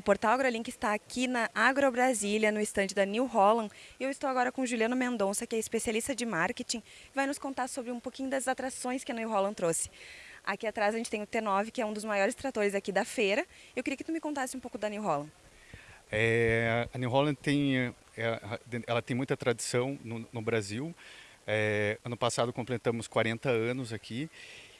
Portal AgroLink está aqui na Agro Brasília, no estande da New Holland, e eu estou agora com Juliano Mendonça, que é especialista de marketing, vai nos contar sobre um pouquinho das atrações que a New Holland trouxe. Aqui atrás a gente tem o T9, que é um dos maiores tratores aqui da feira. Eu queria que tu me contasse um pouco da New Holland. É, a New Holland tem, é, ela tem muita tradição no, no Brasil. É, ano passado completamos 40 anos aqui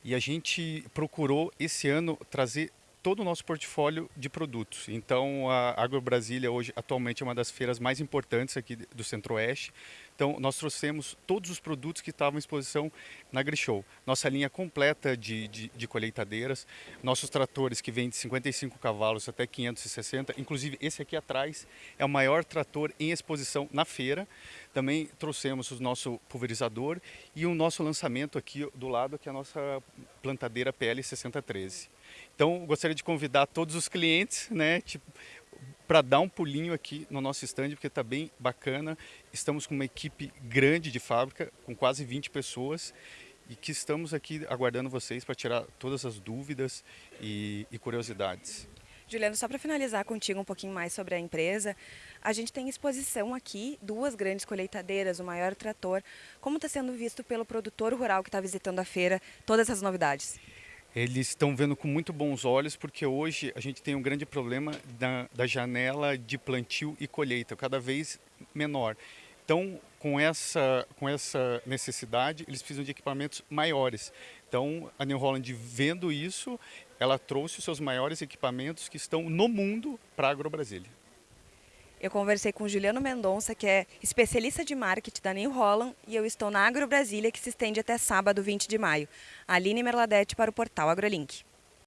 e a gente procurou esse ano trazer todo o nosso portfólio de produtos. Então, a Agro Brasília hoje atualmente é uma das feiras mais importantes aqui do Centro-Oeste. Então, nós trouxemos todos os produtos que estavam em exposição na AgriShow. Nossa linha completa de, de, de colheitadeiras, nossos tratores que vêm de 55 cavalos até 560, inclusive esse aqui atrás é o maior trator em exposição na feira. Também trouxemos o nosso pulverizador e o nosso lançamento aqui do lado, que é a nossa plantadeira PL 6013. Então, gostaria de convidar todos os clientes, né, tipo, para dar um pulinho aqui no nosso stand, porque está bem bacana. Estamos com uma equipe grande de fábrica, com quase 20 pessoas, e que estamos aqui aguardando vocês para tirar todas as dúvidas e, e curiosidades. Juliano, só para finalizar contigo um pouquinho mais sobre a empresa, a gente tem exposição aqui, duas grandes colheitadeiras, o maior trator. Como está sendo visto pelo produtor rural que está visitando a feira todas essas novidades? Eles estão vendo com muito bons olhos, porque hoje a gente tem um grande problema da, da janela de plantio e colheita, cada vez menor. Então, com essa, com essa necessidade, eles precisam de equipamentos maiores. Então, a New Holland, vendo isso, ela trouxe os seus maiores equipamentos que estão no mundo para a AgroBrasília. Eu conversei com Juliano Mendonça, que é especialista de marketing da New Holland, e eu estou na Agro Brasília, que se estende até sábado, 20 de maio. Aline Merladete para o portal AgroLink.